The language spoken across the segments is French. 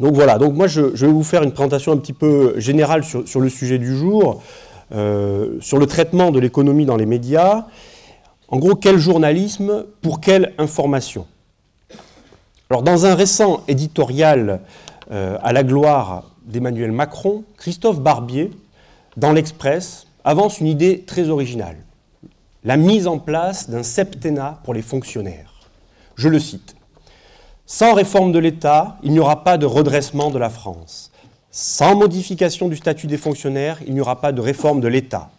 Donc voilà, donc moi je, vais vous faire une présentation un petit peu générale sur, le sujet du jour, euh, sur le traitement de l'économie dans les médias. En gros, quel journalisme pour quelle information? Alors dans un récent éditorial euh, à la gloire d'Emmanuel Macron, Christophe Barbier, dans l'Express, avance une idée très originale. La mise en place d'un septennat pour les fonctionnaires. Je le cite. Sans réforme de l'État, il n'y aura pas de redressement de la France. Sans modification du statut des fonctionnaires, il n'y aura pas de réforme de l'État.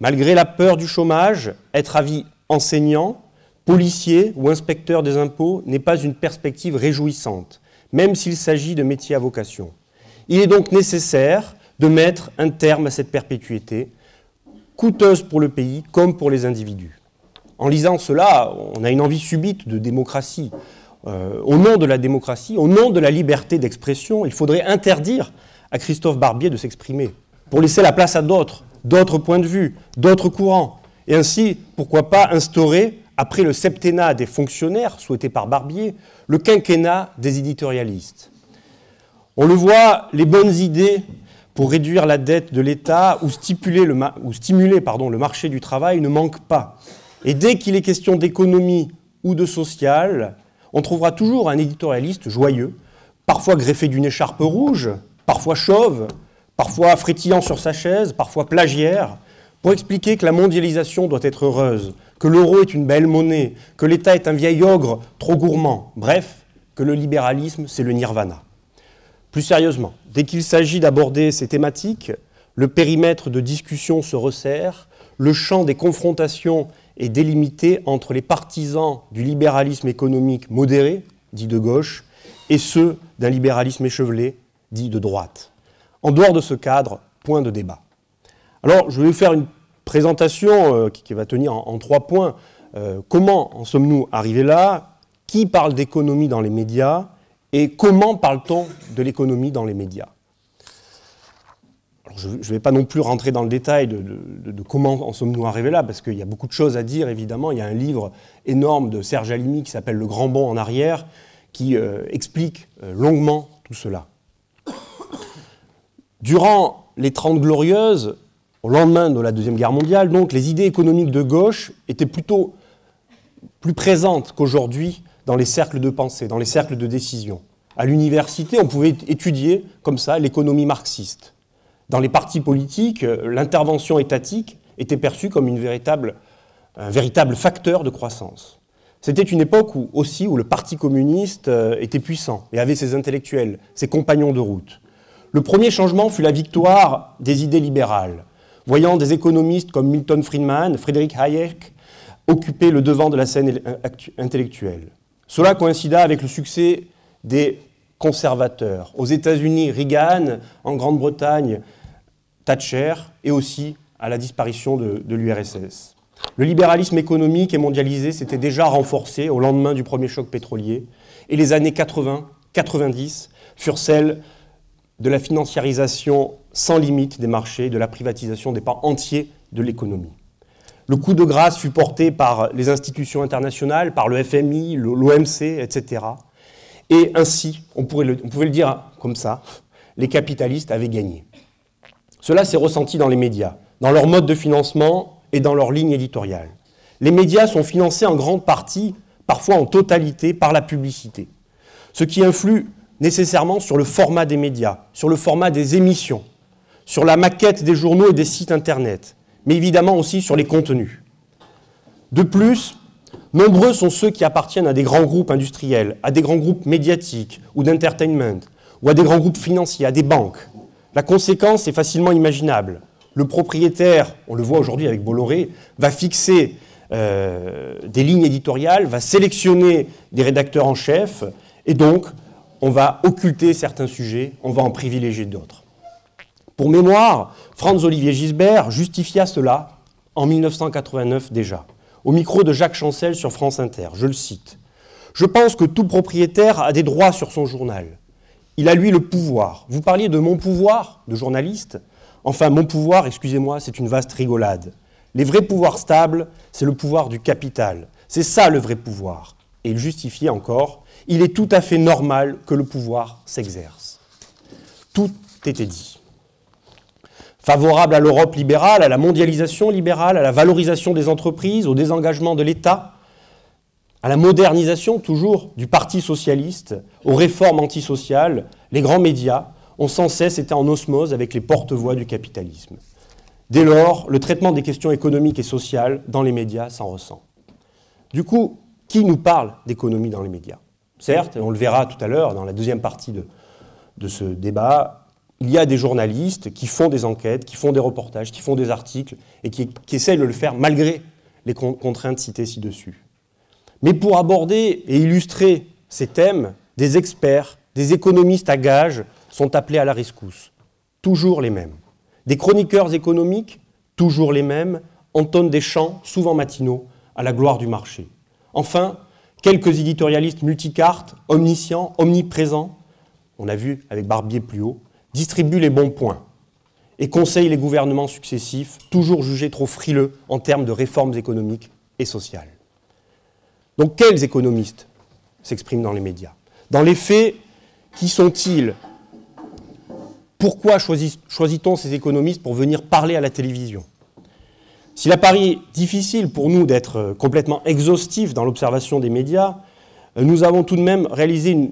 Malgré la peur du chômage, être à vie enseignant, policier ou inspecteur des impôts n'est pas une perspective réjouissante, même s'il s'agit de métiers à vocation. Il est donc nécessaire de mettre un terme à cette perpétuité, coûteuse pour le pays comme pour les individus. En lisant cela, on a une envie subite de démocratie, euh, au nom de la démocratie, au nom de la liberté d'expression, il faudrait interdire à Christophe Barbier de s'exprimer, pour laisser la place à d'autres, d'autres points de vue, d'autres courants. Et ainsi, pourquoi pas instaurer, après le septennat des fonctionnaires souhaité par Barbier, le quinquennat des éditorialistes. On le voit, les bonnes idées pour réduire la dette de l'État ou, stimuler, le, marché du travail ne manquent pas. Et dès qu'il est question d'économie ou de social, on trouvera toujours un éditorialiste joyeux, parfois greffé d'une écharpe rouge, parfois chauve, parfois frétillant sur sa chaise, parfois plagiaire, pour expliquer que la mondialisation doit être heureuse, que l'euro est une belle monnaie, que l'État est un vieil ogre trop gourmand, bref, que le libéralisme, c'est le nirvana. Plus sérieusement, dès qu'il s'agit d'aborder ces thématiques, le périmètre de discussion se resserre, le champ des confrontations est délimité entre les partisans du libéralisme économique modéré, dit de gauche, et ceux d'un libéralisme échevelé, dit de droite. En dehors de ce cadre, point de débat. Alors, je vais vous faire une présentation euh, qui, va tenir en, trois points. Euh, comment en sommes-nous arrivés là? Qui parle d'économie dans les médias? Et comment parle-t-on de l'économie dans les médias? Je ne vais pas non plus rentrer dans le détail de, comment en sommes-nous arrivés là, parce qu'il y a beaucoup de choses à dire, évidemment. Il y a un livre énorme de Serge Alimi qui s'appelle Le Grand Bond en arrière, qui euh, explique euh, longuement tout cela. Durant les Trente Glorieuses, au lendemain de la Deuxième Guerre mondiale, les idées économiques de gauche étaient plutôt plus présentes qu'aujourd'hui dans les cercles de pensée, dans les cercles de décision. À l'université, on pouvait étudier comme ça l'économie marxiste. Dans les partis politiques, euh, l'intervention étatique était perçue comme un véritable facteur de croissance. C'était une époque aussi où le Parti communiste euh, était puissant et avait ses intellectuels, ses compagnons de route. Le premier changement fut la victoire des idées libérales, voyant des économistes comme Milton Friedman, Frédéric Hayek occuper le devant de la scène intellectuelle. Cela coïncida avec le succès des conservateurs. Aux États-Unis, Reagan, en Grande-Bretagne, Et aussi à la disparition de, l'URSS. Le libéralisme économique et mondialisé s'était déjà renforcé au lendemain du premier choc pétrolier et les années 80-90 furent celles de la financiarisation sans limite des marchés, de la privatisation des pans entiers de l'économie. Le coup de grâce fut porté par les institutions internationales, par le FMI, l'OMC, etc. Et ainsi, on pouvait le dire comme ça, les capitalistes avaient gagné. Cela s'est ressenti dans les médias, dans leur mode de financement et dans leur ligne éditoriale. Les médias sont financés en grande partie, parfois en totalité, par la publicité, ce qui influe nécessairement sur le format des médias, sur le format des émissions, sur la maquette des journaux et des sites Internet, mais évidemment aussi sur les contenus. De plus, nombreux sont ceux qui appartiennent à des grands groupes industriels, à des grands groupes médiatiques ou d'entertainment, ou à des grands groupes financiers, à des banques, la conséquence est facilement imaginable. Le propriétaire, on le voit aujourd'hui avec Bolloré, va fixer euh, des lignes éditoriales, va sélectionner des rédacteurs en chef, et donc on va occulter certains sujets, on va en privilégier d'autres. Pour mémoire, Franz-Olivier Gisbert justifia cela en 1989 déjà, au micro de Jacques Chancel sur France Inter. Je le cite. Je pense que tout propriétaire a des droits sur son journal. Il a lui le pouvoir. Vous parliez de mon pouvoir de journaliste. Enfin, mon pouvoir, excusez-moi, c'est une vaste rigolade. Les vrais pouvoirs stables, c'est le pouvoir du capital. C'est ça le vrai pouvoir. Et il justifiait encore, il est tout à fait normal que le pouvoir s'exerce. Tout était dit. Favorable à l'Europe libérale, à la mondialisation libérale, à la valorisation des entreprises, au désengagement de l'État, à la modernisation toujours du Parti socialiste, aux réformes antisociales, les grands médias ont sans cesse été en osmose avec les porte-voix du capitalisme. Dès lors, le traitement des questions économiques et sociales dans les médias s'en ressent. Du coup, qui nous parle d'économie dans les médias? Certes, et on le verra tout à l'heure dans la deuxième partie de, ce débat, il y a des journalistes qui font des enquêtes, qui font des reportages, qui font des articles et qui, qui essayent de le faire malgré les contraintes citées ci-dessus. Mais pour aborder et illustrer ces thèmes, des experts, des économistes à gages sont appelés à la rescousse. Toujours les mêmes. Des chroniqueurs économiques, toujours les mêmes, entonnent des chants, souvent matinaux, à la gloire du marché. Enfin, quelques éditorialistes multicartes, omniscients, omniprésents, on a vu avec Barbier plus haut, distribuent les bons points et conseillent les gouvernements successifs, toujours jugés trop frileux en termes de réformes économiques et sociales. Donc quels économistes s'expriment dans les médias? Dans les faits, qui sont-ils? Pourquoi choisit-on ces économistes pour venir parler à la télévision? S'il apparaît difficile pour nous d'être complètement exhaustifs dans l'observation des médias, nous avons tout de même réalisé une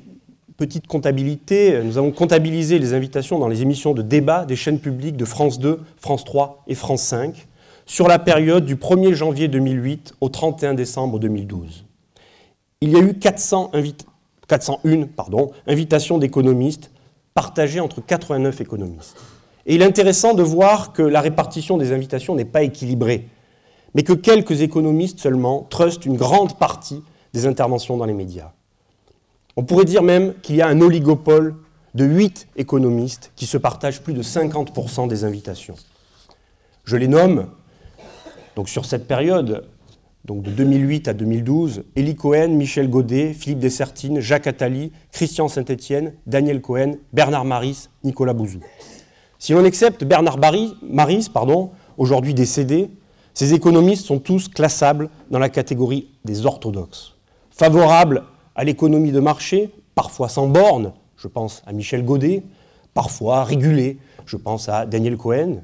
petite comptabilité. Nous avons comptabilisé les invitations dans les émissions de débat des chaînes publiques de France 2, France 3 et France 5 sur la période du 1er janvier 2008 au 31 décembre 2012 il y a eu 400 401 pardon, invitations d'économistes partagées entre 89 économistes. Et il est intéressant de voir que la répartition des invitations n'est pas équilibrée, mais que quelques économistes seulement trustent une grande partie des interventions dans les médias. On pourrait dire même qu'il y a un oligopole de 8 économistes qui se partagent plus de 50% des invitations. Je les nomme, donc sur cette période, donc de 2008 à 2012, Elie Cohen, Michel Godet, Philippe Dessertine, Jacques Attali, Christian Saint-Étienne, Daniel Cohen, Bernard Maris, Nicolas Bouzou. Si l'on accepte Bernard Maris, aujourd'hui décédé, ces économistes sont tous classables dans la catégorie des orthodoxes. Favorables à l'économie de marché, parfois sans borne, je pense à Michel Godet, parfois régulés, je pense à Daniel Cohen.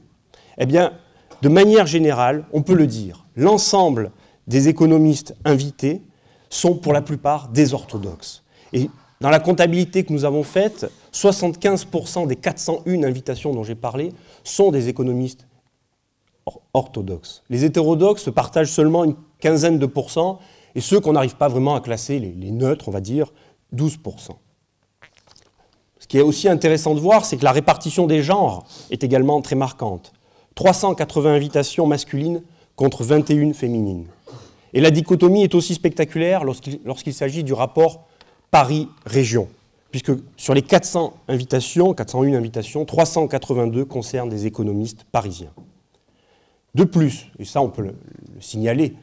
Eh bien, de manière générale, on peut le dire, l'ensemble des économistes invités sont pour la plupart des orthodoxes. Et dans la comptabilité que nous avons faite, 75% des 401 invitations dont j'ai parlé sont des économistes orthodoxes. Les hétérodoxes partagent seulement une quinzaine de pourcents, et ceux qu'on n'arrive pas vraiment à classer, les, les neutres, on va dire, 12%. Ce qui est aussi intéressant de voir, c'est que la répartition des genres est également très marquante. 380 invitations masculines contre 21 féminines. Et la dichotomie est aussi spectaculaire lorsqu'il s'agit du rapport Paris-Région, puisque sur les 400 invitations, 401 invitations, 382 concernent des économistes parisiens. De plus, et ça on peut le, le signaler,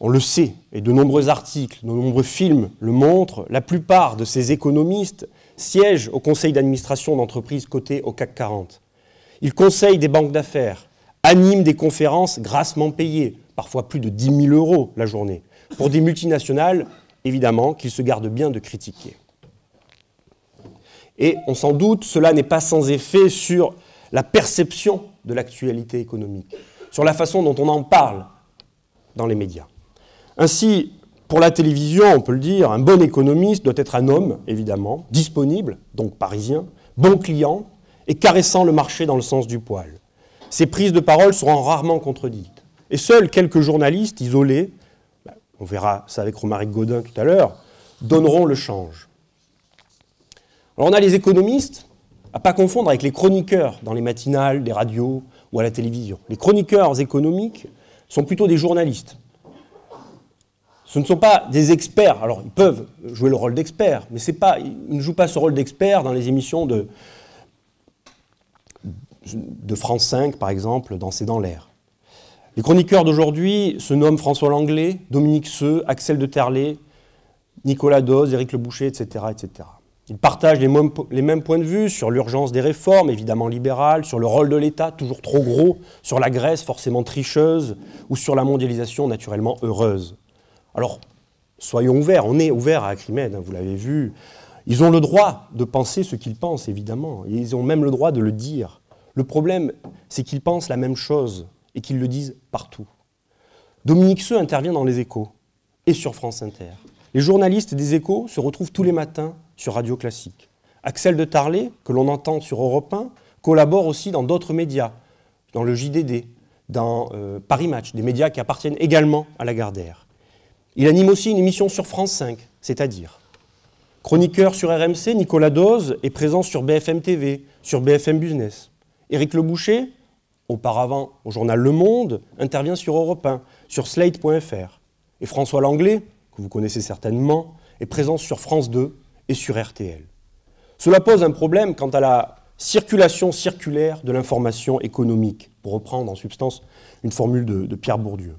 on le sait, et de nombreux articles, de nombreux films le montrent, la plupart de ces économistes siègent au conseil d'administration d'entreprises cotées au CAC 40. Ils conseillent des banques d'affaires, animent des conférences grassement payées, parfois plus de 10 000 euros la journée, pour des multinationales, évidemment, qu'ils se gardent bien de critiquer. Et on s'en doute, cela n'est pas sans effet sur la perception de l'actualité économique, sur la façon dont on en parle dans les médias. Ainsi, pour la télévision, on peut le dire, un bon économiste doit être un homme, évidemment, disponible, donc parisien, bon client, et caressant le marché dans le sens du poil. Ses prises de parole seront rarement contredites. Et seuls quelques journalistes isolés, bah, on verra ça avec Romaric Godin tout à l'heure, donneront le change. Alors on a les économistes, à pas confondre avec les chroniqueurs dans les matinales, les radios ou à la télévision. Les chroniqueurs économiques sont plutôt des journalistes. Ce ne sont pas des experts. Alors, ils peuvent jouer le rôle d'experts, mais ils ne jouent pas ce rôle d'expert dans les émissions de, de France 5, par exemple, dans C'est dans l'air. Les chroniqueurs d'aujourd'hui se nomment François Langlais, Dominique Seux, Axel de Terlet, Nicolas Doz, Éric Le Boucher, etc. Ils partagent les mêmes, points de vue sur l'urgence des réformes, évidemment libérales, sur le rôle de l'État, toujours trop gros, sur la Grèce, forcément tricheuse, ou sur la mondialisation, naturellement heureuse. Alors, Soyons ouverts, on est ouvert à Acrimed, hein, vous l'avez vu. Ils ont le droit de penser ce qu'ils pensent, évidemment. Ils ont même le droit de le dire. Le problème, c'est qu'ils pensent la même chose et qu'ils le disent partout. Dominique Seux intervient dans les échos et sur France Inter. Les journalistes des échos se retrouvent tous les matins sur Radio Classique. Axel de Tarlet, que l'on entend sur Europe 1, collabore aussi dans d'autres médias, dans le JDD, dans euh, Paris Match, des médias qui appartiennent également à la Gardère. Il anime aussi une émission sur France 5, c'est-à-dire chroniqueur sur RMC, Nicolas Dose est présent sur BFM TV, sur BFM Business. Éric Leboucher, auparavant au journal Le Monde, intervient sur Europe 1, sur Slate.fr. Et François Langlais, que vous connaissez certainement, est présent sur France 2 et sur RTL. Cela pose un problème quant à la circulation circulaire de l'information économique, pour reprendre en substance une formule de, Pierre Bourdieu.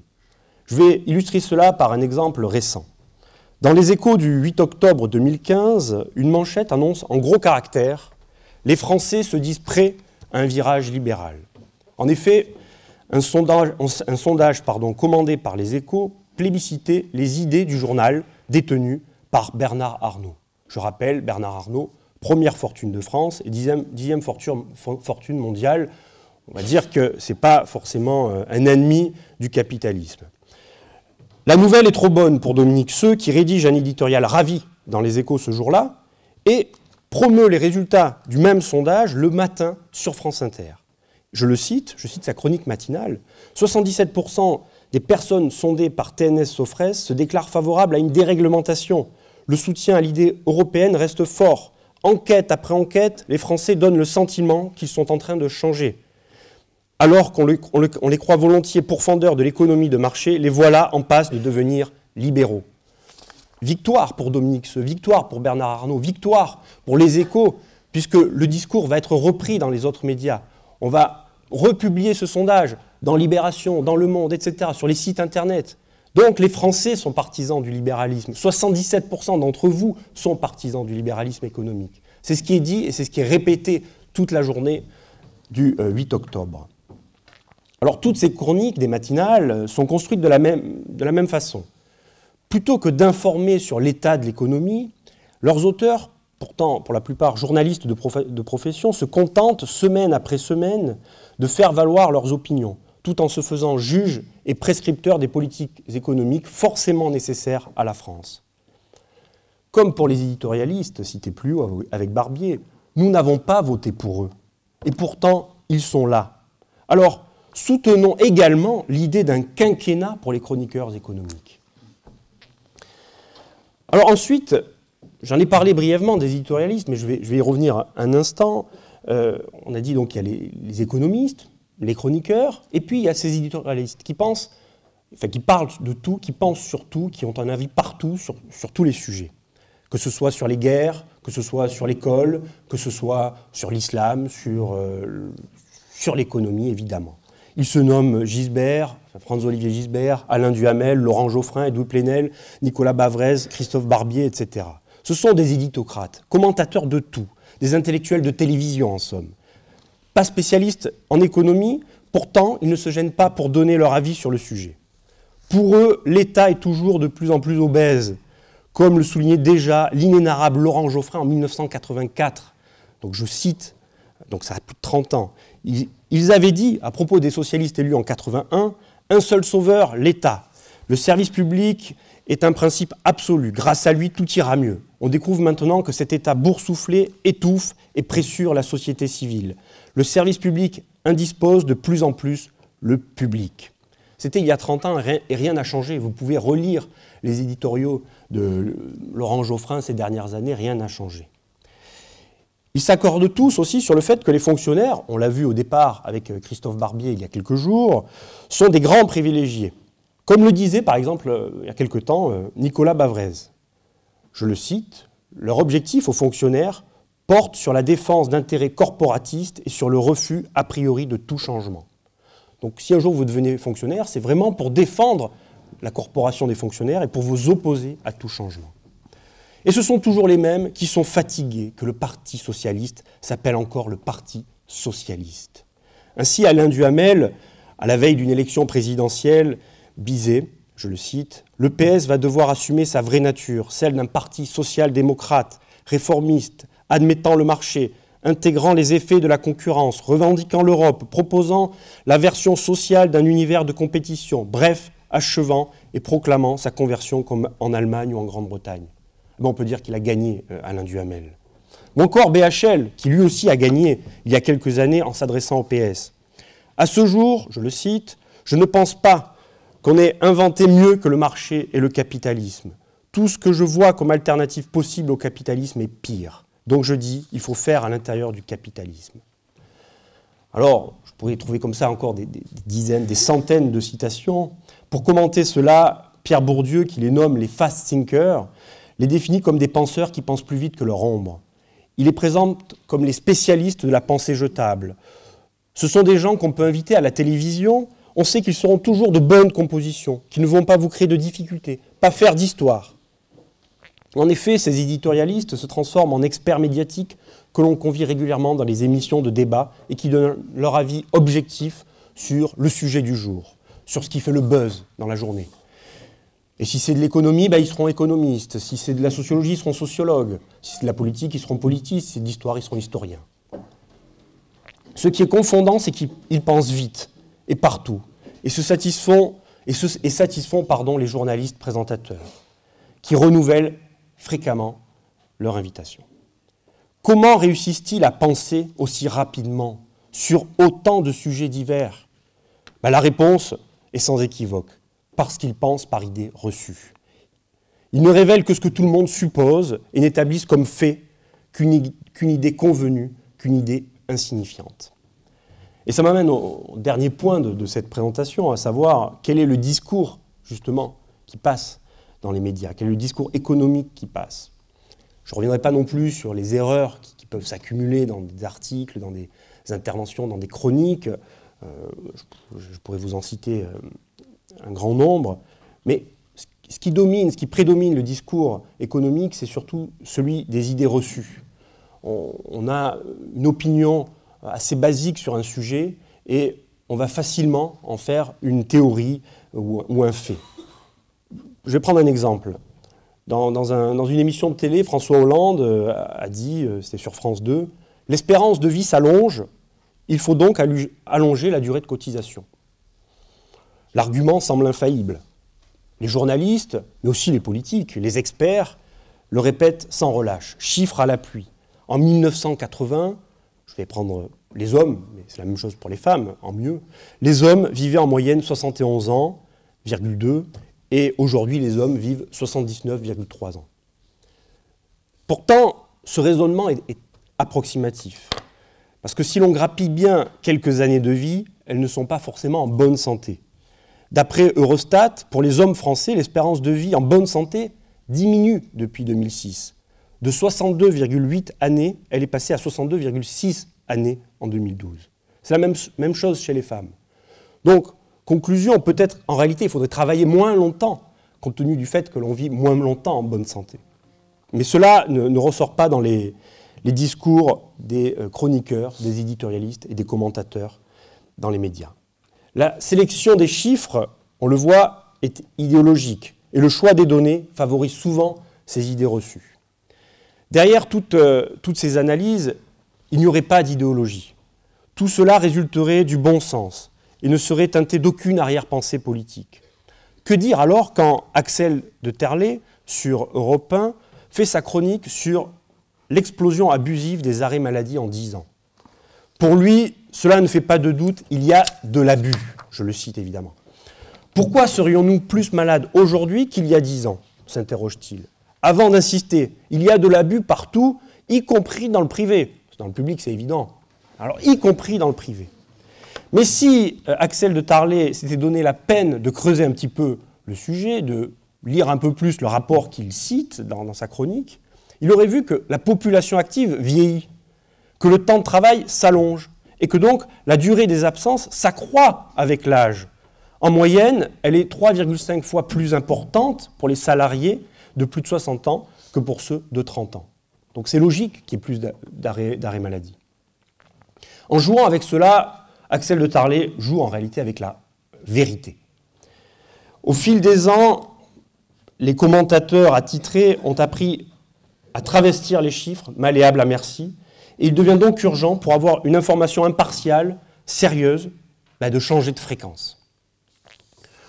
Je vais illustrer cela par un exemple récent. Dans les échos du 8 octobre 2015, une manchette annonce en gros caractères Les Français se disent prêts à un virage libéral. En effet, un sondage, commandé par les échos plébiscitait les idées du journal détenu par Bernard Arnault. Je rappelle, Bernard Arnault, première fortune de France et dixième, dixième fortune, fortune, mondiale. On va dire que ce n'est pas forcément euh, un ennemi du capitalisme. La nouvelle est trop bonne pour Dominique Seux, qui rédige un éditorial ravi dans les échos ce jour-là, et promeut les résultats du même sondage le matin sur France Inter. Je le cite, je cite sa chronique matinale, 77% des personnes sondées par TNS Sofres se déclarent favorables à une déréglementation. Le soutien à l'idée européenne reste fort. Enquête après enquête, les Français donnent le sentiment qu'ils sont en train de changer. Alors qu'on les, croit volontiers pourfendeurs de l'économie de marché, les voilà en passe de devenir libéraux. Victoire pour Dominique Seux, victoire pour Bernard Arnault, victoire pour les échos, puisque le discours va être repris dans les autres médias. On va republier ce sondage dans Libération, dans Le Monde, etc., sur les sites Internet. Donc les Français sont partisans du libéralisme. 77% d'entre vous sont partisans du libéralisme économique. C'est ce qui est dit et c'est ce qui est répété toute la journée du 8 euh, octobre. Alors toutes ces chroniques des matinales sont construites de la même, de la même façon. Plutôt que d'informer sur l'état de l'économie, leurs auteurs, pourtant pour la plupart journalistes de, profession, se contentent semaine après semaine de faire valoir leurs opinions tout en se faisant juge et prescripteur des politiques économiques forcément nécessaires à la France. Comme pour les éditorialistes, cités plus haut avec Barbier, nous n'avons pas voté pour eux. Et pourtant, ils sont là. Alors, soutenons également l'idée d'un quinquennat pour les chroniqueurs économiques. Alors ensuite, j'en ai parlé brièvement des éditorialistes, mais je vais, y revenir un instant. Euh, on a dit donc qu'il y a les économistes, les chroniqueurs, et puis il y a ces éditorialistes qui pensent, enfin qui parlent de tout, qui pensent sur tout, qui ont un avis partout sur, tous les sujets. Que ce soit sur les guerres, que ce soit sur l'école, que ce soit sur l'islam, sur, euh, l'économie évidemment. Ils se nomment Gisbert, Franz-Olivier Gisbert, Alain Duhamel, Laurent Geoffrin, Edouard Plenel, Nicolas Bavrez, Christophe Barbier, etc. Ce sont des éditocrates, commentateurs de tout, des intellectuels de télévision en somme pas spécialistes en économie, pourtant ils ne se gênent pas pour donner leur avis sur le sujet. Pour eux, l'État est toujours de plus en plus obèse, comme le soulignait déjà l'inénarrable Laurent Geoffrin en 1984. Donc je cite, donc ça a plus de 30 ans. Ils, avaient dit, à propos des socialistes élus en 81, un seul sauveur, l'État. Le service public est un principe absolu. Grâce à lui, tout ira mieux. On découvre maintenant que cet État boursouflé étouffe et pressure la société civile le service public indispose de plus en plus le public. C'était il y a 30 ans et rien n'a changé. Vous pouvez relire les éditoriaux de Laurent Geoffrin ces dernières années, rien n'a changé. Ils s'accordent tous aussi sur le fait que les fonctionnaires, on l'a vu au départ avec Christophe Barbier il y a quelques jours, sont des grands privilégiés. Comme le disait par exemple il y a quelque temps Nicolas Bavrez. Je le cite, leur objectif aux fonctionnaires porte sur la défense d'intérêts corporatistes et sur le refus a priori de tout changement. Donc si un jour vous devenez fonctionnaire, c'est vraiment pour défendre la corporation des fonctionnaires et pour vous opposer à tout changement. Et ce sont toujours les mêmes qui sont fatigués que le Parti socialiste s'appelle encore le Parti socialiste. Ainsi, Alain Duhamel, à la veille d'une élection présidentielle, bisait je le cite, Le PS va devoir assumer sa vraie nature, celle d'un parti social-démocrate, réformiste, admettant le marché, intégrant les effets de la concurrence, revendiquant l'Europe, proposant la version sociale d'un univers de compétition, bref, achevant et proclamant sa conversion comme en Allemagne ou en Grande-Bretagne. on peut dire qu'il a gagné euh, Alain Duhamel. Ou encore BHL, qui lui aussi a gagné il y a quelques années en s'adressant au PS. À ce jour, je le cite, je ne pense pas qu'on ait inventé mieux que le marché et le capitalisme. Tout ce que je vois comme alternative possible au capitalisme est pire. Donc je dis, il faut faire à l'intérieur du capitalisme. Alors, je pourrais trouver comme ça encore des, dizaines, des centaines de citations. Pour commenter cela, Pierre Bourdieu, qui les nomme les fast thinkers, les définit comme des penseurs qui pensent plus vite que leur ombre. Il les présente comme les spécialistes de la pensée jetable. Ce sont des gens qu'on peut inviter à la télévision. On sait qu'ils seront toujours de bonnes compositions, qui ne vont pas vous créer de difficultés, pas faire d'histoire. En effet, ces éditorialistes se transforment en experts médiatiques que l'on convie régulièrement dans les émissions de débat et qui donnent leur avis objectif sur le sujet du jour, sur ce qui fait le buzz dans la journée. Et si c'est de l'économie, bah, ils seront économistes. Si c'est de la sociologie, ils seront sociologues. Si c'est de la politique, ils seront politistes. Si c'est de l'histoire, ils seront historiens. Ce qui est confondant, c'est qu'ils pensent vite et partout et satisfont, les journalistes présentateurs qui renouvellent fréquemment leur invitation. Comment réussissent-ils à penser aussi rapidement sur autant de sujets divers? Ben, La réponse est sans équivoque, parce qu'ils pensent par idées reçues. Ils ne révèlent que ce que tout le monde suppose et n'établissent comme fait qu'une idée convenue, qu'une idée insignifiante. Et ça m'amène au dernier point de, cette présentation, à savoir quel est le discours, justement, qui passe dans les médias, quel est le discours économique qui passe. Je ne reviendrai pas non plus sur les erreurs qui, peuvent s'accumuler dans des articles, dans des interventions, dans des chroniques. Euh, je, pourrais vous en citer euh, un grand nombre. Mais ce qui domine, ce qui prédomine le discours économique, c'est surtout celui des idées reçues. On, a une opinion assez basique sur un sujet et on va facilement en faire une théorie ou un fait. Je vais prendre un exemple. Dans, une émission de télé, François Hollande euh, a dit, euh, c'était sur France 2, l'espérance de vie s'allonge, il faut donc allonger la durée de cotisation. L'argument semble infaillible. Les journalistes, mais aussi les politiques, les experts, le répètent sans relâche, chiffres à l'appui. En 1980, je vais prendre les hommes, mais c'est la même chose pour les femmes, en mieux, les hommes vivaient en moyenne 71 ans, 2, et aujourd'hui les hommes vivent 79,3 ans. Pourtant, ce raisonnement est, approximatif, parce que si l'on grappille bien quelques années de vie, elles ne sont pas forcément en bonne santé. D'après Eurostat, pour les hommes français, l'espérance de vie en bonne santé diminue depuis 2006. De 62,8 années, elle est passée à 62,6 années en 2012. C'est la même, chose chez les femmes. Donc, Conclusion, peut-être en réalité il faudrait travailler moins longtemps, compte tenu du fait que l'on vit moins longtemps en bonne santé. Mais cela ne, ressort pas dans les, discours des euh, chroniqueurs, des éditorialistes et des commentateurs dans les médias. La sélection des chiffres, on le voit, est idéologique et le choix des données favorise souvent ces idées reçues. Derrière toutes, euh, toutes ces analyses, il n'y aurait pas d'idéologie. Tout cela résulterait du bon sens, et ne serait teinté d'aucune arrière-pensée politique. Que dire alors quand Axel de Terlet, sur Europe 1, fait sa chronique sur l'explosion abusive des arrêts maladie en 10 ans? Pour lui, cela ne fait pas de doute, il y a de l'abus, je le cite évidemment. Pourquoi serions-nous plus malades aujourd'hui qu'il y a 10 ans? s'interroge-t-il. Avant d'insister, il y a de l'abus partout, y compris dans le privé. Dans le public, c'est évident. Alors, y compris dans le privé. Mais si euh, Axel de Tarlet s'était donné la peine de creuser un petit peu le sujet, de lire un peu plus le rapport qu'il cite dans, sa chronique, il aurait vu que la population active vieillit, que le temps de travail s'allonge, et que donc la durée des absences s'accroît avec l'âge. En moyenne, elle est 3,5 fois plus importante pour les salariés de plus de 60 ans que pour ceux de 30 ans. Donc c'est logique qu'il y ait plus d'arrêt maladie. En jouant avec cela, Axel de Tarlet joue en réalité avec la vérité. Au fil des ans, les commentateurs attitrés ont appris à travestir les chiffres, malléables à merci, et il devient donc urgent, pour avoir une information impartiale, sérieuse, bah, de changer de fréquence.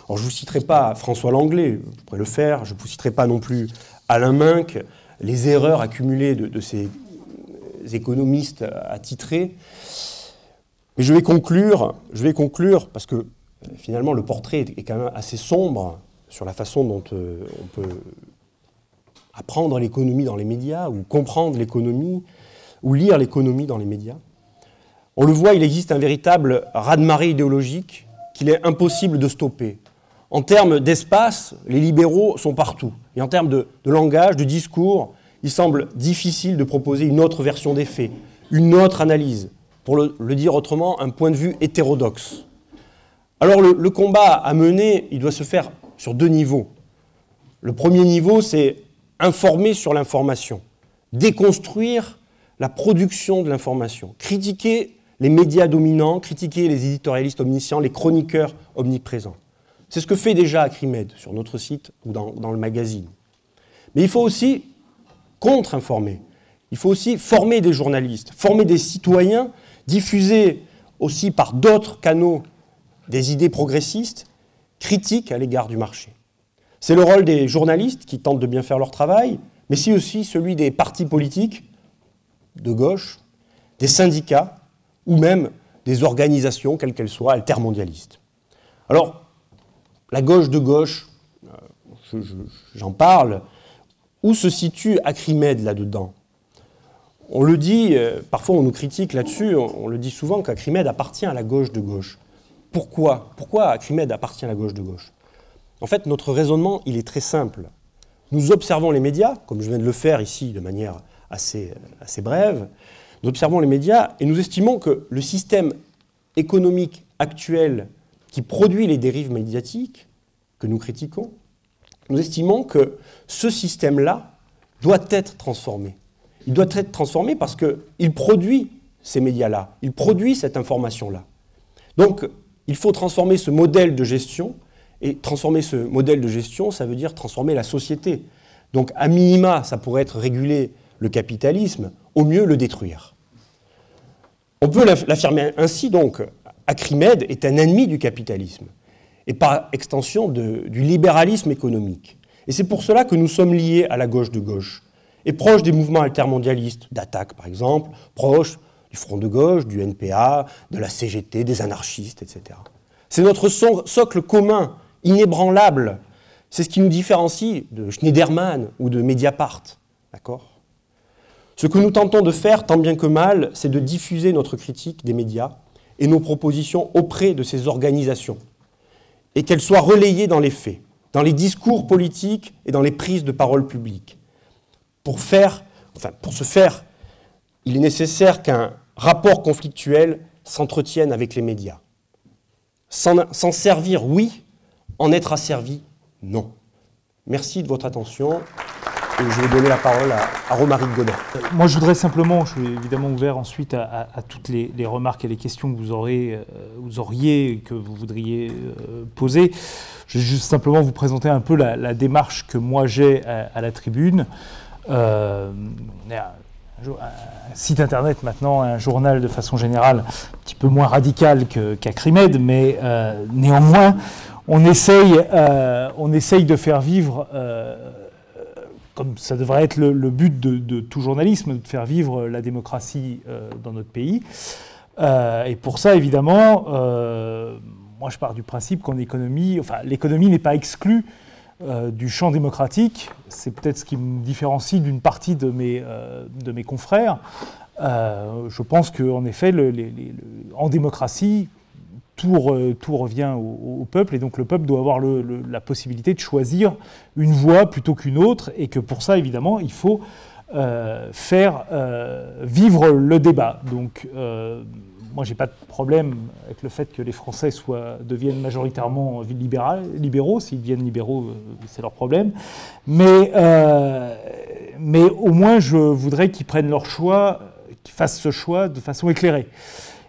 Alors, je ne vous citerai pas François Langlais, vous pourrez le faire, je ne vous citerai pas non plus Alain Minck, les erreurs accumulées de, ces économistes attitrés. Mais je vais conclure, je vais conclure parce que finalement le portrait est quand même assez sombre sur la façon dont euh, on peut apprendre l'économie dans les médias ou comprendre l'économie ou lire l'économie dans les médias. On le voit, il existe un véritable raz-de-marée idéologique qu'il est impossible de stopper. En termes d'espace, les libéraux sont partout. Et en termes de, langage, de discours, il semble difficile de proposer une autre version des faits, une autre analyse, pour le, dire autrement, un point de vue hétérodoxe. Alors le, combat à mener, il doit se faire sur deux niveaux. Le premier niveau, c'est informer sur l'information, déconstruire la production de l'information, critiquer les médias dominants, critiquer les éditorialistes omniscients, les chroniqueurs omniprésents. C'est ce que fait déjà Acrimed sur notre site ou dans, le magazine. Mais il faut aussi contre-informer. Il faut aussi former des journalistes, former des citoyens, diffuser aussi par d'autres canaux des idées progressistes, critiques à l'égard du marché. C'est le rôle des journalistes qui tentent de bien faire leur travail, mais c'est aussi celui des partis politiques de gauche, des syndicats ou même des organisations, quelles qu'elles soient, altermondialistes. Alors, la gauche de gauche, euh, j'en parle, où se situe Acrimed là-dedans? On le dit, euh, parfois on nous critique là-dessus, on, le dit souvent qu'Acrimed appartient à la gauche de gauche. Pourquoi? Pourquoi Acrimed appartient à la gauche de gauche? En fait, notre raisonnement, il est très simple. Nous observons les médias, comme je viens de le faire ici de manière assez, assez brève, nous observons les médias et nous estimons que le système économique actuel qui produit les dérives médiatiques que nous critiquons, nous estimons que ce système-là doit être transformé. Il doit être transformé parce qu'il produit ces médias-là, il produit cette information-là. Donc, il faut transformer ce modèle de gestion, et transformer ce modèle de gestion, ça veut dire transformer la société. Donc, à minima, ça pourrait être réguler le capitalisme, au mieux le détruire. On peut l'affirmer ainsi, donc, Acrimed est un ennemi du capitalisme et par extension du libéralisme économique. Et c'est pour cela que nous sommes liés à la gauche de gauche et proches des mouvements altermondialistes, d'attaque par exemple, proches du Front de gauche, du NPA, de la CGT, des anarchistes, etc. C'est notre socle commun, inébranlable. C'est ce qui nous différencie de Schneiderman ou de Mediapart. D'accord? Ce que nous tentons de faire, tant bien que mal, c'est de diffuser notre critique des médias et nos propositions auprès de ces organisations, et qu'elles soient relayées dans les faits, dans les discours politiques et dans les prises de parole publiques. Pour, faire, enfin, pour ce faire, il est nécessaire qu'un rapport conflictuel s'entretienne avec les médias. S'en servir, oui, en être asservi, non. Merci de votre attention je vais donner la parole à, Romaric Godin. Moi, je voudrais simplement, je suis évidemment ouvert ensuite à, toutes les, remarques et les questions que vous, aurez, euh, vous auriez, que vous voudriez euh, poser. Je vais juste simplement vous présenter un peu la, démarche que moi j'ai à, la tribune. Euh, un, site internet maintenant, un journal de façon générale un petit peu moins radical qu'Acrimed, mais néanmoins, on essaye, on essaye de faire vivre comme ça devrait être le, but de, tout journalisme, de faire vivre la démocratie euh, dans notre pays. Euh, et pour ça, évidemment, euh, moi je pars du principe qu'en économie, enfin l'économie n'est pas exclue du champ démocratique. C'est peut-être ce qui me différencie d'une partie de mes, de mes confrères. je pense qu'en effet, en démocratie, tout, revient au, peuple, et donc le peuple doit avoir la possibilité de choisir une voie plutôt qu'une autre, et que pour ça, évidemment, il faut euh, faire euh, vivre le débat. Donc, euh, moi, j'ai pas de problème avec le fait que les Français soient, deviennent majoritairement libéraux. S'ils deviennent libéraux, c'est leur problème. Mais, mais au moins, je voudrais qu'ils prennent leur choix, qu'ils fassent ce choix de façon éclairée.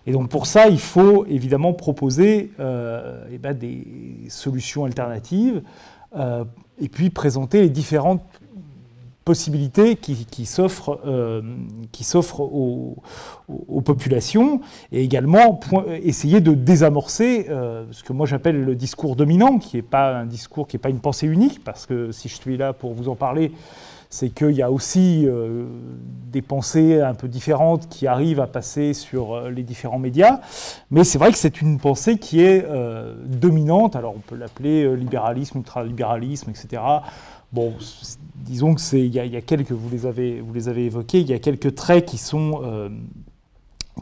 Et donc pour ça, il faut évidemment proposer eh ben, des solutions alternatives et puis présenter les différentes possibilités qui, qui s'offrent euh, aux, populations et également essayer de désamorcer euh, ce que moi j'appelle le discours dominant, qui n'est pas un discours, qui n'est pas une pensée unique, parce que si je suis là pour vous en parler, c'est qu'il y a aussi euh, des pensées un peu différentes qui arrivent à passer sur euh, les différents médias, mais c'est vrai que c'est une pensée qui est dominante, alors on peut l'appeler libéralisme, ultralibéralisme, etc. Bon, disons que c'est, il, y, a quelques, vous les avez, vous les avez évoqués, il y a quelques traits qui sont, euh,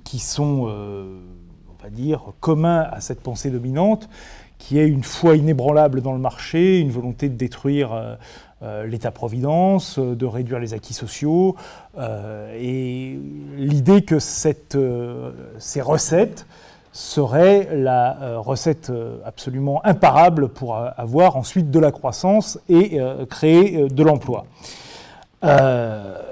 qui sont, euh, on va dire, communs à cette pensée dominante, qui est une foi inébranlable dans le marché, une volonté de détruire euh, l'État-providence, de réduire les acquis sociaux, et l'idée que ces recettes serait la euh, recette euh, absolument imparable pour avoir ensuite de la croissance et euh, créer de l'emploi. alors,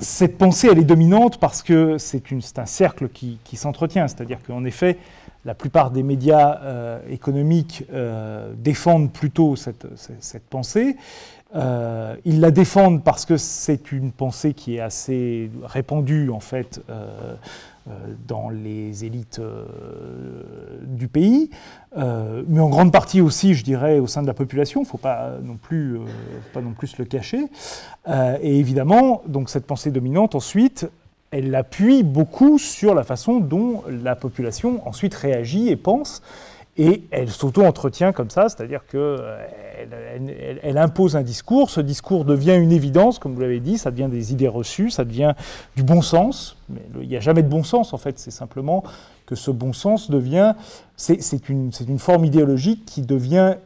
cette pensée, elle est dominante parce que c'est un cercle qui, s'entretient, c'est-à-dire qu'en effet, la plupart des médias économiques défendent plutôt cette, pensée. ils la défendent parce que c'est une pensée qui est assez répandue en fait euh, dans les élites euh, du pays, euh, mais en grande partie aussi, je dirais, au sein de la population. Il ne faut pas non plus, plus le cacher. et évidemment, donc cette pensée dominante, ensuite, elle appuie beaucoup sur la façon dont la population ensuite réagit et pense. Et elle s'auto-entretient comme ça, c'est-à-dire qu'elle elle, impose un discours, ce discours devient une évidence, comme vous l'avez dit, ça devient des idées reçues, ça devient du bon sens, mais il n'y a jamais de bon sens en fait, c'est simplement que ce bon sens devient, c'est une forme idéologique qui devient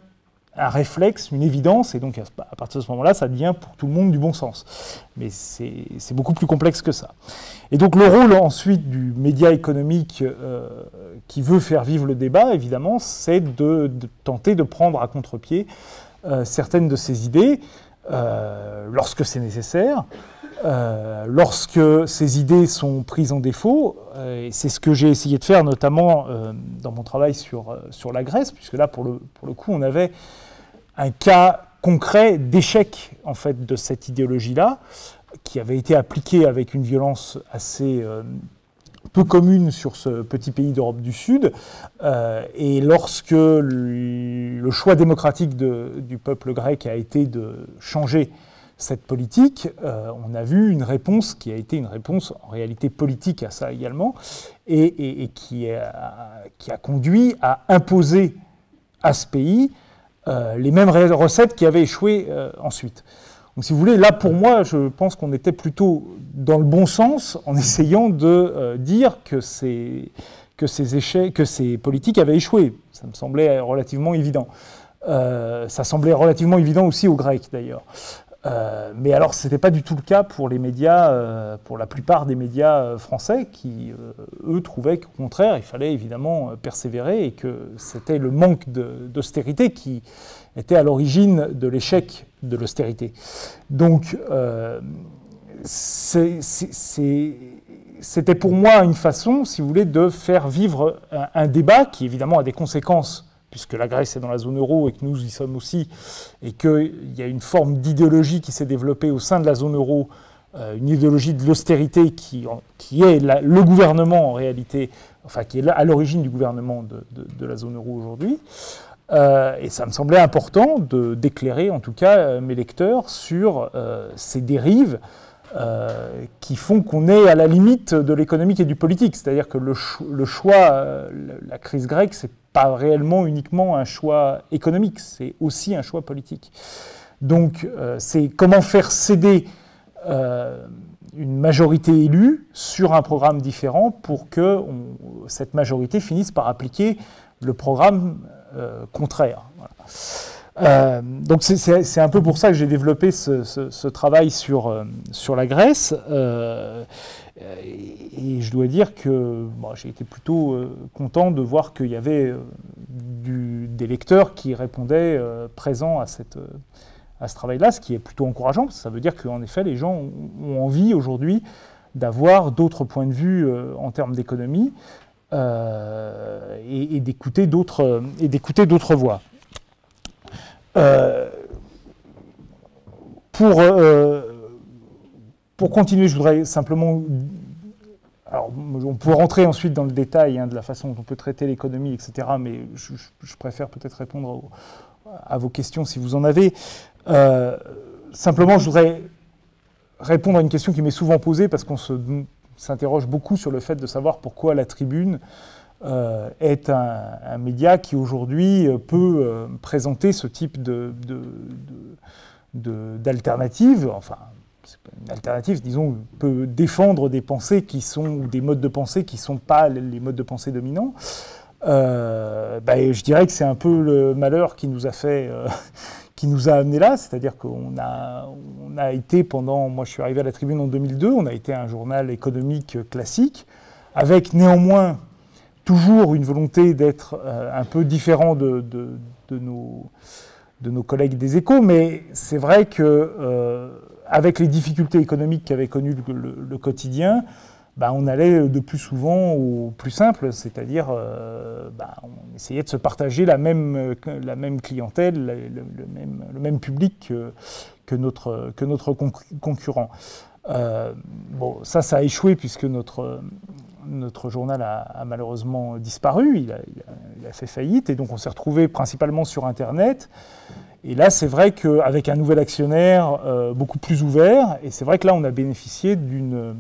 un réflexe, une évidence, et donc à partir de ce moment-là, ça devient pour tout le monde du bon sens. Mais c'est beaucoup plus complexe que ça. Et donc le rôle ensuite du média économique euh, qui veut faire vivre le débat, évidemment, c'est de, tenter de prendre à contre-pied euh, certaines de ces idées euh, lorsque c'est nécessaire. Lorsque ces idées sont prises en défaut, et c'est ce que j'ai essayé de faire notamment dans mon travail sur, sur la Grèce, puisque là, pour le, pour le coup, on avait un cas concret d'échec en fait de cette idéologie-là, qui avait été appliquée avec une violence assez euh, peu commune sur ce petit pays d'Europe du Sud. Euh, et lorsque le choix démocratique du peuple grec a été de changer cette politique, euh, on a vu une réponse qui a été une réponse en réalité politique à ça également, et, qui, a, conduit à imposer à ce pays euh, les mêmes recettes qui avaient échoué euh, ensuite. Donc si vous voulez, là pour moi, je pense qu'on était plutôt dans le bon sens en essayant de dire que ces politiques avaient échoué. Ça me semblait relativement évident. ça semblait relativement évident aussi aux Grecs d'ailleurs. Euh, mais alors, ce n'était pas du tout le cas pour les médias, euh, pour la plupart des médias euh, français, qui, eux, trouvaient qu'au contraire, il fallait évidemment persévérer et que c'était le manque d'austérité qui était à l'origine de l'échec de l'austérité. Donc, c'était pour moi une façon, si vous voulez, de faire vivre un débat qui, évidemment, a des conséquences puisque la Grèce est dans la zone euro et que nous y sommes aussi, et qu'il y a une forme d'idéologie qui s'est développée au sein de la zone euro, euh, une idéologie de l'austérité qui, est le gouvernement en réalité, enfin qui est à l'origine du gouvernement de, la zone euro aujourd'hui. Euh, et ça me semblait important d'éclairer en tout cas euh, mes lecteurs sur ces dérives qui font qu'on est à la limite de l'économique et du politique. C'est-à-dire que le choix, la crise grecque, c'est pas réellement uniquement un choix économique, c'est aussi un choix politique. Donc euh, c'est comment faire céder euh, une majorité élue sur un programme différent pour que cette majorité finisse par appliquer le programme euh, contraire. donc c'est un peu pour ça que j'ai développé ce, travail sur la Grèce. Euh, et, je dois dire que j'ai été plutôt euh, content de voir qu'il y avait euh, des lecteurs qui répondaient présents à, cette, à ce travail-là, ce qui est plutôt encourageant, parce que ça veut dire qu'en effet, les gens ont, envie aujourd'hui d'avoir d'autres points de vue en termes d'économie et, et d'écouter d'autres voix. pour pour continuer, je voudrais simplement alors, on peut rentrer ensuite dans le détail hein, de la façon dont on peut traiter l'économie, etc. Mais je, préfère peut-être répondre à vos questions si vous en avez. Euh, simplement, je voudrais répondre à une question qui m'est souvent posée parce qu'on s'interroge beaucoup sur le fait de savoir pourquoi la tribune euh, est un, média qui aujourd'hui peut euh, présenter ce type d'alternative, enfin une alternative, disons, peut défendre des pensées qui sont, ou des modes de pensée qui ne sont pas les modes de pensée dominants. Euh, bah, je dirais que c'est un peu le malheur qui nous a fait, euh, qui nous a amené là, c'est-à-dire qu'on a, on a été pendant, moi je suis arrivé à la Tribune en 2002, on a été un journal économique classique, avec néanmoins toujours une volonté d'être euh, un peu différent de, de, nos, de nos collègues des échos, mais c'est vrai que avec les difficultés économiques qu'avait connues le, quotidien, bah, on allait de plus souvent au plus simple, c'est-à-dire euh, bah, on essayait de se partager la même, clientèle, le, même, public que, notre, concurrent. Euh, bon, ça, ça a échoué puisque notre, notre journal a, malheureusement disparu, il a, il a, fait faillite, et donc on s'est retrouvé principalement sur Internet. Et là, c'est vrai qu'avec un nouvel actionnaire euh, beaucoup plus ouvert, et c'est vrai que là, on a bénéficié d'une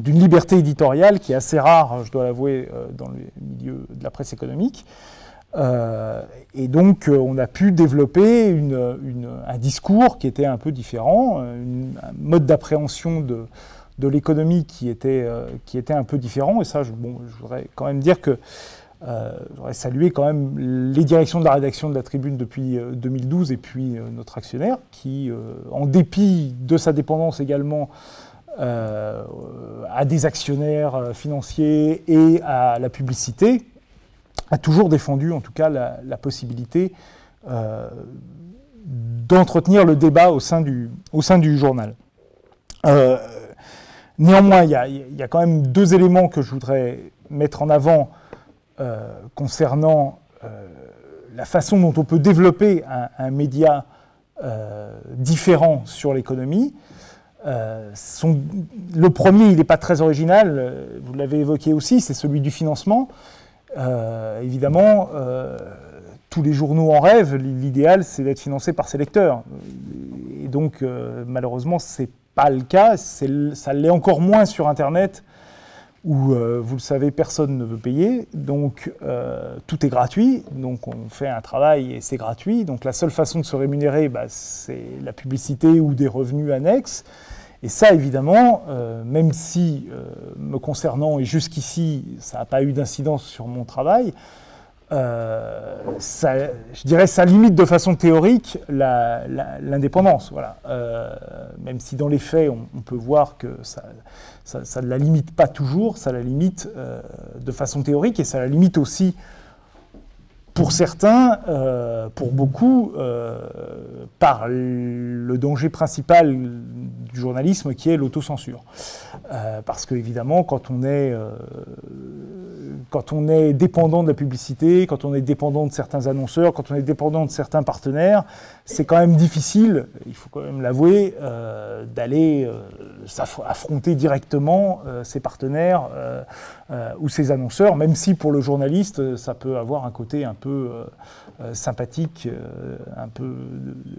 liberté éditoriale qui est assez rare, je dois l'avouer, euh, dans le milieu de la presse économique. Euh, et donc, on a pu développer un discours qui était un peu différent, un mode d'appréhension de, l'économie qui, était qui était un peu différent. Et ça, bon, je voudrais quand même dire que euh, J'aurais salué quand même les directions de la rédaction de la Tribune depuis 2012 euh, et puis euh, notre actionnaire qui, en dépit de sa dépendance également à des actionnaires financiers et à la publicité, a toujours défendu en tout cas la, possibilité d'entretenir le débat au sein du, journal. néanmoins, il y, a quand même deux éléments que je voudrais mettre en avant euh, concernant euh, la façon dont on peut développer un, média euh, différent sur l'économie. le premier, il n'est pas très original, vous l'avez évoqué aussi, c'est celui du financement. évidemment, tous les journaux en rêvent, l'idéal c'est d'être financé par ses lecteurs. Et donc, malheureusement, ce n'est pas le cas, ça l'est encore moins sur Internet où, euh, vous le savez, personne ne veut payer, donc euh, tout est gratuit, donc on fait un travail et c'est gratuit, donc la seule façon de se rémunérer, bah, c'est la publicité ou des revenus annexes. Et ça, évidemment, euh, même si, me concernant et jusqu'ici, ça n'a pas eu d'incidence sur mon travail, euh, je dirais, ça limite de façon théorique l'indépendance. Voilà. Euh, même si dans les faits, on, peut voir que ça, ça, ne la limite pas toujours, ça la limite euh, de façon théorique et ça la limite aussi pour certains, pour beaucoup, par le danger principal du journalisme qui est l'autocensure. parce que évidemment, est quand on est dépendant de la publicité, quand on est dépendant de certains annonceurs, quand on est dépendant de certains partenaires, c'est quand même difficile, il faut quand même l'avouer, euh, d'aller euh, affronter directement euh, ses partenaires ou ses annonceurs, même si pour le journaliste, ça peut avoir un côté un peu sympathique, un peu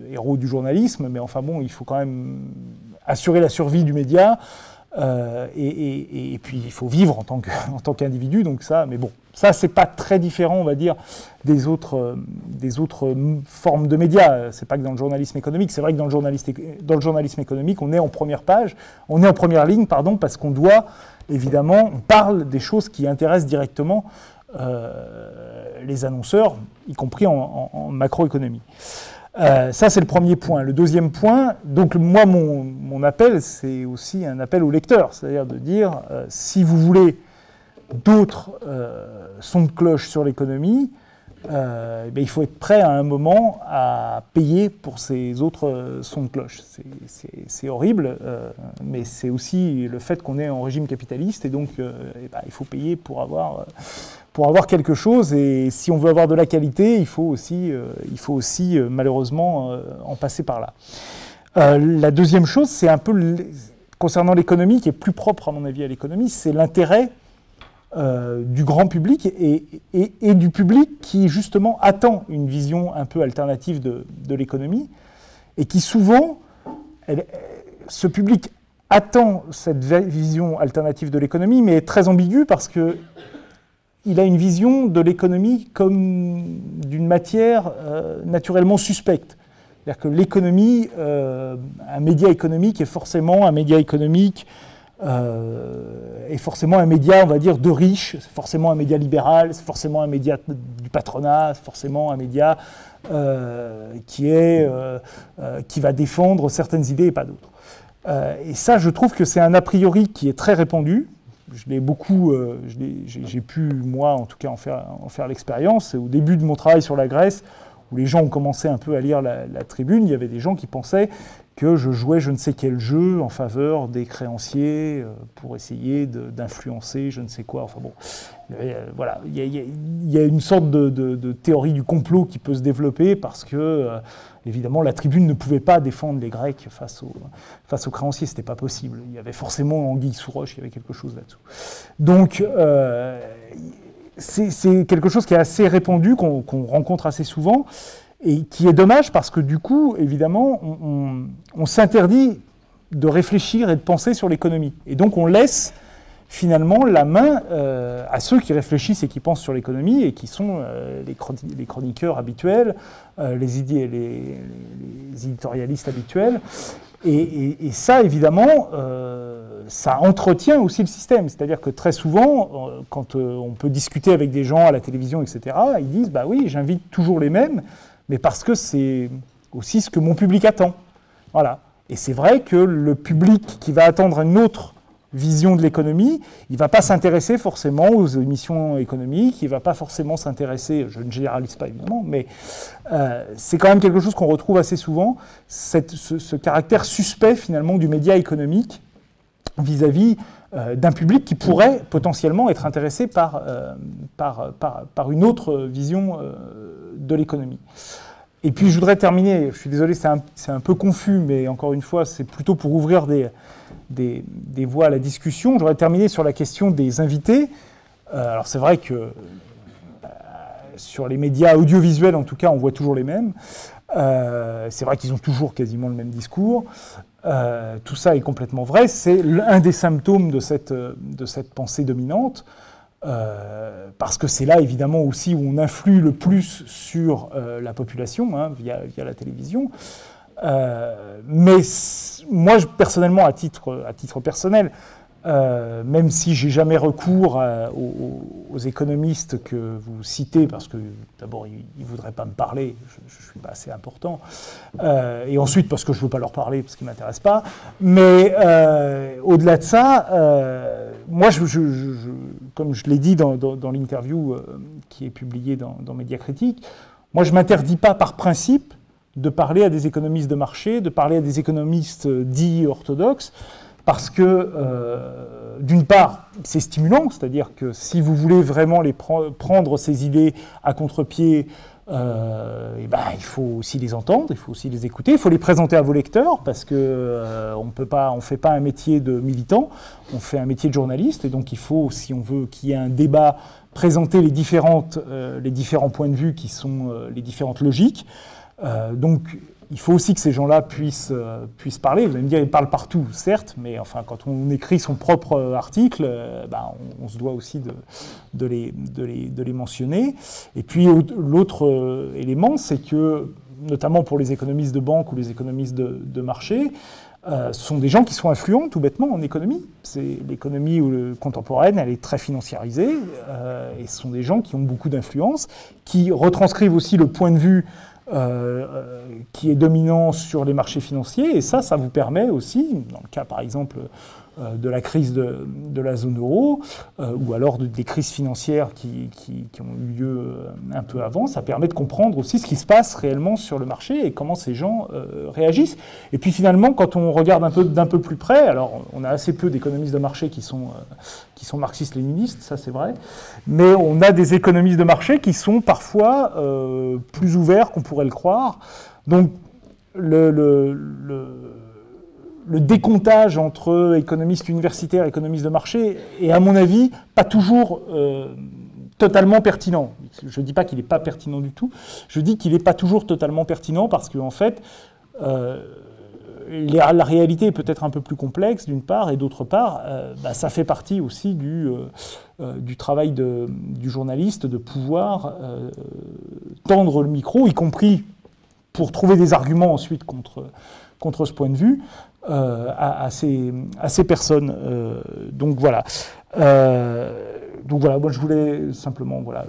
héros du journalisme, mais enfin bon, il faut quand même assurer la survie du média. Euh, et, puis il faut vivre en tant qu'individu, donc ça, mais bon, ça c'est pas très différent, on va dire, des autres, euh, des autres formes de médias. C'est pas que dans le journalisme économique, c'est vrai que dans le, journaliste, dans le journalisme économique, on est en première page, on est en première ligne, pardon, parce qu'on doit, évidemment, on parle des choses qui intéressent directement euh, les annonceurs, y compris en, en macroéconomie. Euh, ça, c'est le premier point. Le deuxième point, donc moi, mon, appel, c'est aussi un appel au lecteur, c'est-à-dire de dire, euh, si vous voulez d'autres euh, sons de cloche sur l'économie, euh, ben, il faut être prêt à un moment à payer pour ces autres euh, sons de cloche. C'est horrible, euh, mais c'est aussi le fait qu'on est en régime capitaliste et donc eh ben, il faut payer pour avoir, pour avoir quelque chose. Et si on veut avoir de la qualité, il faut aussi, il faut aussi malheureusement en passer par là. la deuxième chose, c'est un peu concernant l'économie, qui est plus propre à mon avis à l'économie, c'est l'intérêt euh, du grand public et, du public qui justement attend une vision un peu alternative de, l'économie et qui souvent, ce public attend cette vision alternative de l'économie mais est très ambigu parce que il a une vision de l'économie comme d'une matière euh, naturellement suspecte. C'est-à-dire que l'économie, euh, un média économique est forcément un média économique euh, est forcément un média, on va dire, de riches, c'est forcément un média libéral, c'est forcément un média du patronat, c'est forcément un média euh, qui, est, euh, qui va défendre certaines idées et pas d'autres. et ça, je trouve que c'est un a priori qui est très répandu. Je l'ai beaucoup, j'ai pu, moi, en tout cas, en faire, en faire l'expérience. Au début de mon travail sur la Grèce, où les gens ont commencé un peu à lire la, tribune, il y avait des gens qui pensaient que je jouais je ne sais quel jeu en faveur des créanciers euh, pour essayer d'influencer je ne sais quoi. Enfin bon, euh, voilà, il y, a, une sorte de, théorie du complot qui peut se développer parce que, euh, évidemment, la tribune ne pouvait pas défendre les Grecs face, face aux créanciers, c'était pas possible. Il y avait forcément Anguille sous roche, il y avait quelque chose là-dessous. Donc, c'est quelque chose qui est assez répandu, qu'on rencontre assez souvent et qui est dommage parce que du coup, évidemment, on, s'interdit de réfléchir et de penser sur l'économie. Et donc on laisse finalement la main euh, à ceux qui réfléchissent et qui pensent sur l'économie et qui sont euh, les, chroniqueurs habituels, euh, les, éditorialistes habituels. Et, et ça, évidemment, ça entretient aussi le système. C'est-à-dire que très souvent, quand on peut discuter avec des gens à la télévision, etc., ils disent, bah oui, j'invite toujours les mêmes, mais parce que c'est aussi ce que mon public attend. Voilà. Et c'est vrai que le public qui va attendre une autre vision de l'économie, il ne va pas s'intéresser forcément aux émissions économiques, il ne va pas forcément s'intéresser, je ne généralise pas évidemment, mais euh, c'est quand même quelque chose qu'on retrouve assez souvent, ce, caractère suspect finalement du média économique vis-à-vis d'un public qui pourrait potentiellement être intéressé par, euh, par, par, une autre vision de l'économie. Et puis je voudrais terminer, je suis désolé, c'est un, peu confus, mais encore une fois, c'est plutôt pour ouvrir des, des, voies à la discussion. Je voudrais terminer sur la question des invités. Euh, alors c'est vrai que euh, sur les médias audiovisuels, en tout cas, on voit toujours les mêmes. Euh, c'est vrai qu'ils ont toujours quasiment le même discours. Tout ça est complètement vrai. C'est un des symptômes de cette, de cette pensée dominante. Euh, parce que c'est là évidemment aussi où on influe le plus sur euh, la population hein, via, via, la télévision. Euh, mais moi, personnellement, à titre, à titre personnel, euh, même si j'ai jamais recours aux, économistes que vous citez, parce que d'abord ils ne voudraient pas me parler, je ne suis pas assez important, euh, et ensuite parce que je ne veux pas leur parler, parce qu'ils ne m'intéressent pas. Mais euh, au-delà de ça, moi, comme je l'ai dit dans, dans, l'interview qui est publiée dans, dans Média Critique, moi je ne m'interdis pas par principe de parler à des économistes de marché, de parler à des économistes dits orthodoxes, parce que, euh, d'une part, c'est stimulant, c'est-à-dire que si vous voulez vraiment les prendre ces idées à contre-pied, euh, eh ben, il faut aussi les entendre, il faut aussi les écouter, il faut les présenter à vos lecteurs, parce qu'on euh, on ne fait pas un métier de militant, on fait un métier de journaliste, et donc il faut, si on veut qu'il y ait un débat, présenter les, différentes, les différents points de vue qui sont les différentes logiques. donc il faut aussi que ces gens-là puissent, euh, puissent parler. Vous allez me dire, ils parlent partout, certes, mais enfin, quand on écrit son propre euh, article, euh, ben, on, se doit aussi de, les, de, les, de les, mentionner. Et puis, l'autre élément, c'est que, notamment pour les économistes de banque ou les économistes de, de marché, sont des gens qui sont influents tout bêtement en économie. C'est l'économie contemporaine, elle est très financiarisée, et ce sont des gens qui ont beaucoup d'influence, qui retranscrivent aussi le point de vue euh, qui est dominant sur les marchés financiers. Et ça, ça vous permet aussi, dans le cas par exemple euh, de la crise de, la zone euro, euh, ou alors des crises financières qui, ont eu lieu euh, un peu avant, ça permet de comprendre aussi ce qui se passe réellement sur le marché et comment ces gens réagissent. Et puis finalement, quand on regarde un peu d'un peu plus près, alors on a assez peu d'économistes de marché qui sont, qui sont marxistes-léninistes, ça c'est vrai, mais on a des économistes de marché qui sont parfois plus ouverts qu'on pourrait le croire. Donc le décomptage entre économistes universitaires et économistes de marché est, à mon avis, pas toujours euh, totalement pertinent. Je ne dis pas qu'il n'est pas pertinent du tout, je dis qu'il n'est pas toujours totalement pertinent parce qu'en en fait, euh, la, réalité est peut-être un peu plus complexe d'une part, et d'autre part, euh, bah, ça fait partie aussi du, travail du journaliste de pouvoir tendre le micro, y compris pour trouver des arguments ensuite contre ce point de vue, euh, à, ces, ces, personnes. Euh, donc voilà. Euh, donc voilà, moi je voulais simplement voilà,